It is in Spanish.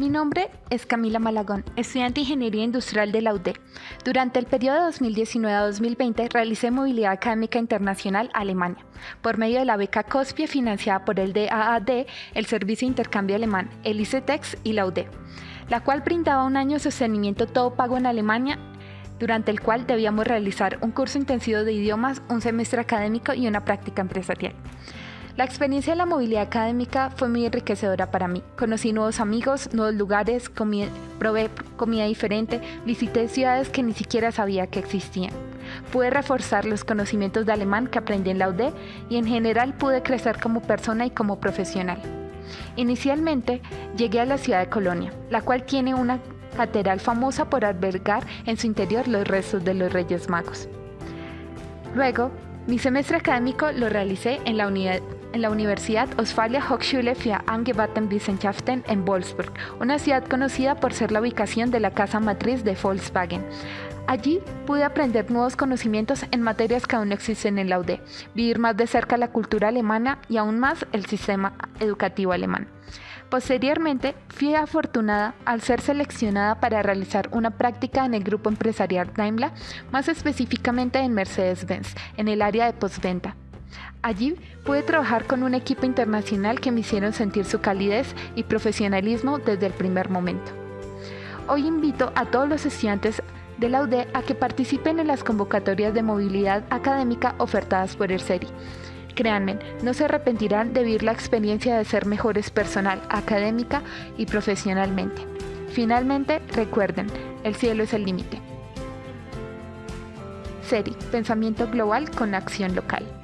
Mi nombre es Camila Malagón, estudiante de Ingeniería Industrial de la UD. Durante el periodo 2019-2020 realicé movilidad académica internacional a Alemania por medio de la beca COSPIE financiada por el DAAD, el Servicio de Intercambio Alemán, el ICETEX y la UD, la cual brindaba un año de sostenimiento todo pago en Alemania durante el cual debíamos realizar un curso intensivo de idiomas, un semestre académico y una práctica empresarial. La experiencia de la movilidad académica fue muy enriquecedora para mí. Conocí nuevos amigos, nuevos lugares, probé comida diferente, visité ciudades que ni siquiera sabía que existían. Pude reforzar los conocimientos de alemán que aprendí en la UD y en general pude crecer como persona y como profesional. Inicialmente llegué a la ciudad de Colonia, la cual tiene una catedral famosa por albergar en su interior los restos de los Reyes Magos. Luego, mi semestre académico lo realicé en la Universidad Ostfalia Hochschule für Angewandte Wissenschaften en Wolfsburg, una ciudad conocida por ser la ubicación de la casa matriz de Volkswagen. Allí pude aprender nuevos conocimientos en materias que aún no existen en la UD, vivir más de cerca la cultura alemana y aún más el sistema educativo alemán. Posteriormente, fui afortunada al ser seleccionada para realizar una práctica en el grupo empresarial Daimler, más específicamente en Mercedes-Benz, en el área de postventa. Allí pude trabajar con un equipo internacional que me hicieron sentir su calidez y profesionalismo desde el primer momento. Hoy invito a todos los estudiantes de la UD a que participen en las convocatorias de movilidad académica ofertadas por el CERI. Créanme, no se arrepentirán de vivir la experiencia de ser mejores personal, académica y profesionalmente. Finalmente, recuerden, el cielo es el límite. CERI, pensamiento global con acción local.